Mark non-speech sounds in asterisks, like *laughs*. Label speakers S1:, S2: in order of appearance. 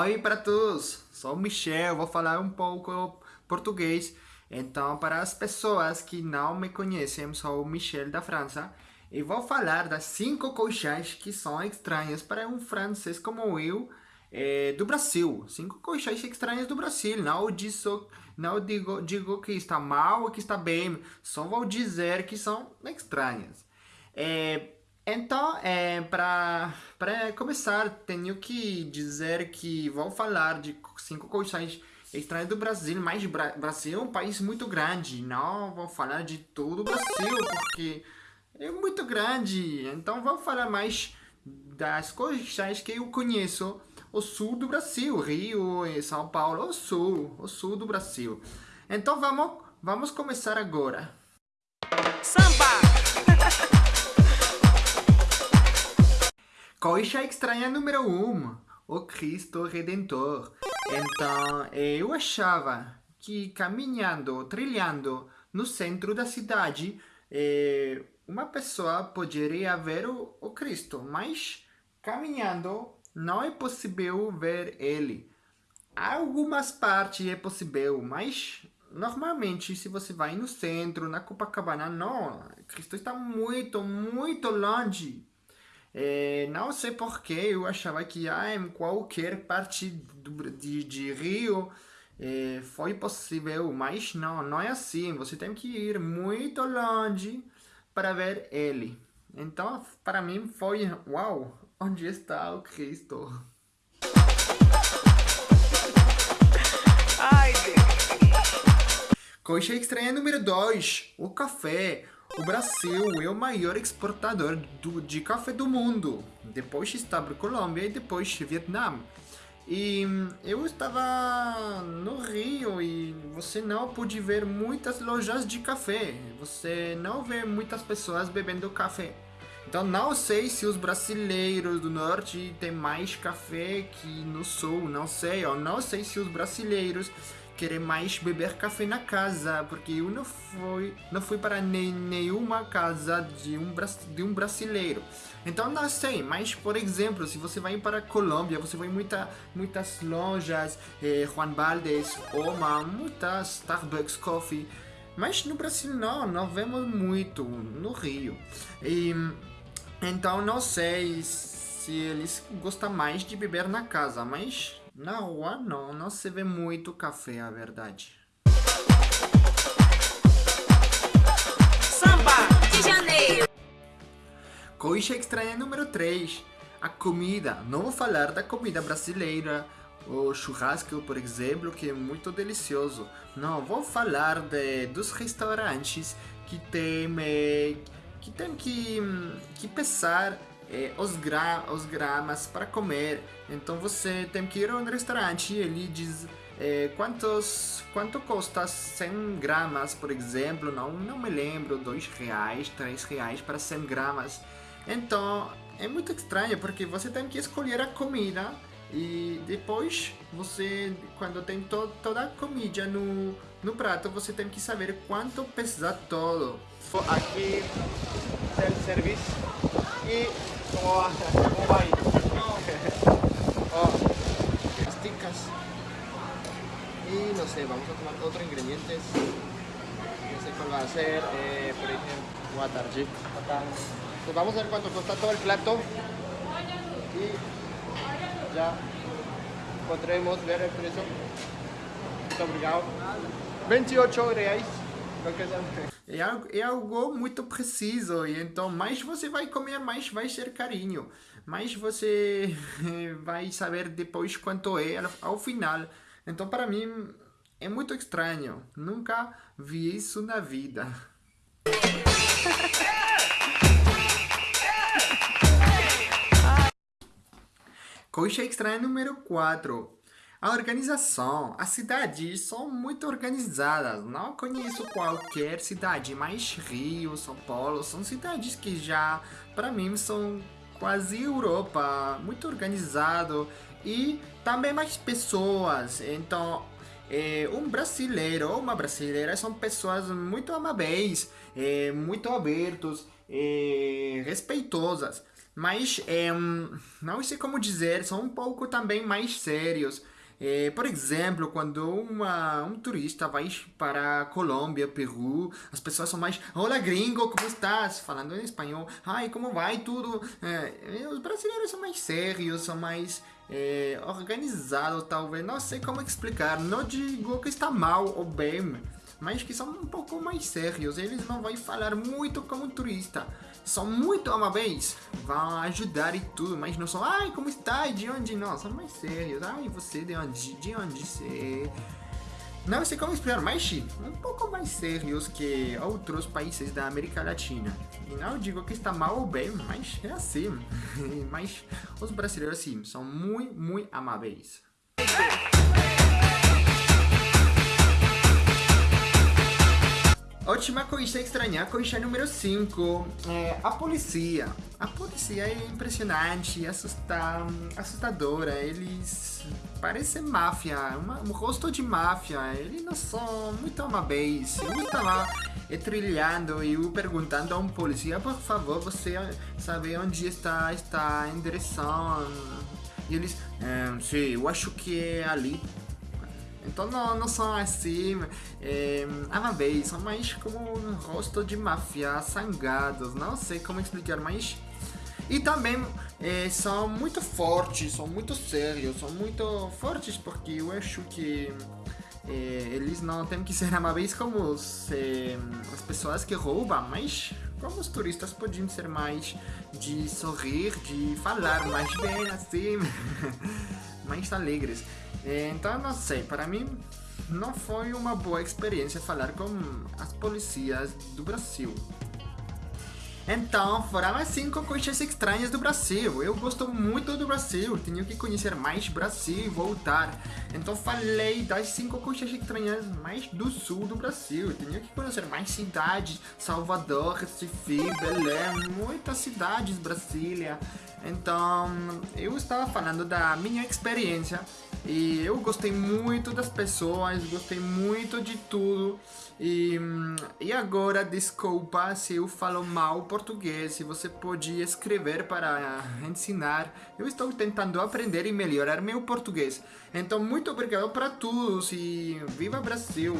S1: Oi para todos, sou Michel, vou falar um pouco português. Então, para as pessoas que não me conhecem, sou Michel da França e vou falar das cinco coisas que são estranhas para um francês como eu é, do Brasil. Cinco coisas estranhas do Brasil. Não, disso, não digo, digo que está mal ou que está bem, só vou dizer que são estranhas. É, então, é, para começar, tenho que dizer que vou falar de cinco coisas estranhas do Brasil, mas Bra Brasil é um país muito grande, não vou falar de todo o Brasil, porque é muito grande, então vou falar mais das coisas que eu conheço, o sul do Brasil, Rio e São Paulo, o sul, o sul do Brasil. Então vamos, vamos começar agora. Samba! *laughs* Coisa estranha número 1, um, o Cristo Redentor. Então, eu achava que caminhando, trilhando no centro da cidade, eh, uma pessoa poderia ver o, o Cristo, mas caminhando não é possível ver ele. Algumas partes é possível, mas normalmente se você vai no centro, na Copacabana, não, Cristo está muito, muito longe. É, não sei porquê, eu achava que ah, em qualquer parte do, de, de Rio é, foi possível, mas não, não é assim. Você tem que ir muito longe para ver ele. Então, para mim foi, uau, *laughs* onde está o Cristo? Ai, Deus. Coisa estranha número 2, o café. O Brasil é o maior exportador do, de café do mundo. Depois está a Colômbia e depois Vietnã. E eu estava no Rio e você não pôde ver muitas lojas de café. Você não vê muitas pessoas bebendo café. Então não sei se os brasileiros do norte têm mais café que no sul, não sei. Eu não sei se os brasileiros querer mais beber café na casa, porque eu não fui, não fui para nem, nenhuma casa de um, de um brasileiro. Então não sei, mas por exemplo, se você vai para a Colômbia, você vai muita, muitas lojas, eh, Juan Valdez, Oma, muitas Starbucks Coffee, mas no Brasil não, não vemos muito, no Rio. E, então não sei se eles gostam mais de beber na casa, mas na rua não, não se vê muito café, a verdade. Samba de Janeiro. Coisa estranha número 3. A comida. Não vou falar da comida brasileira, o churrasco, por exemplo, que é muito delicioso. Não, vou falar de, dos restaurantes que tem, eh, que, tem que, que pesar é, os, gra os gramas para comer. Então você tem que ir a um restaurante e ele diz é, quantos, quanto custa 100 gramas, por exemplo. Não, não me lembro, 2 reais, 3 reais para 100 gramas. Então é muito estranho porque você tem que escolher a comida e depois você, quando tem to toda a comida no, no prato, você tem que saber quanto pesa todo. Aqui, self-service e ¿Cómo va? *laughs* ¿Cómo va ahí? *laughs* oh, esticas. Y no sé, vamos a tomar otros ingredientes. No sé cuál va a ser. Eh, por ejemplo, watarji. Pues vamos a ver cuánto cuesta todo el plato. Y ya podremos ver el precio. Muito obrigado. 28 reais. É algo, é algo muito preciso, e então mais você vai comer, mais vai ser carinho. Mais você *laughs* vai saber depois quanto é ao final. Então para mim é muito estranho. Nunca vi isso na vida. *laughs* Coisa estranha número 4. A organização, as cidades são muito organizadas. Não conheço qualquer cidade, mas Rio, São Paulo são cidades que já, para mim, são quase Europa, muito organizado e também mais pessoas. Então, é, um brasileiro ou uma brasileira são pessoas muito amáveis, é, muito abertos, é, respeitosas. mas é, não sei como dizer, são um pouco também mais sérios. É, por exemplo, quando uma, um turista vai para Colômbia, Peru, as pessoas são mais Olá gringo, como estás? Falando em espanhol. Ai, como vai tudo? É, os brasileiros são mais sérios, são mais é, organizados, talvez. Não sei como explicar. Não digo que está mal ou bem, mas que são um pouco mais sérios. Eles não vão falar muito como turista são muito amáveis, vão ajudar e tudo, mas não são, ai, como está? De onde? Não, são mais sérios. Ai, você de onde? De onde você? Não sei como explicar, mas um pouco mais sérios que outros países da América Latina. E não digo que está mal ou bem, mas é assim. *laughs* mas os brasileiros, sim, são muito, muito amáveis. Última coisa estranha, coisa número 5. É, a polícia. A polícia é impressionante, assusta, assustadora. Eles parecem máfia, uma, um rosto de máfia. Eles não são muito amáveis. Eu estava trilhando e eu perguntando a um polícia, por favor, você sabe onde está esta endereção? E eles, é, sim, eu acho que é ali. Então não, não são assim é, são mais como um rosto de máfia, sangados, não sei como explicar, mas... E também é, são muito fortes, são muito sérios, são muito fortes porque eu acho que é, eles não têm que ser amáveis como os, é, as pessoas que roubam, mas como os turistas podiam ser mais de sorrir, de falar mais bem assim, *laughs* mais alegres. Então, não sei, para mim não foi uma boa experiência falar com as polícias do Brasil. Então, foram as 5 coisas estranhas do Brasil. Eu gosto muito do Brasil, tenho que conhecer mais Brasil e voltar. Então, falei das 5 coisas estranhas mais do sul do Brasil. Tenho que conhecer mais cidades: Salvador, Recife, Belém, muitas cidades, Brasília. Então, eu estava falando da minha experiência e eu gostei muito das pessoas, gostei muito de tudo. E, e agora, desculpa se eu falo mal português, se você pode escrever para ensinar. Eu estou tentando aprender e melhorar meu português. Então, muito obrigado para todos e viva Brasil!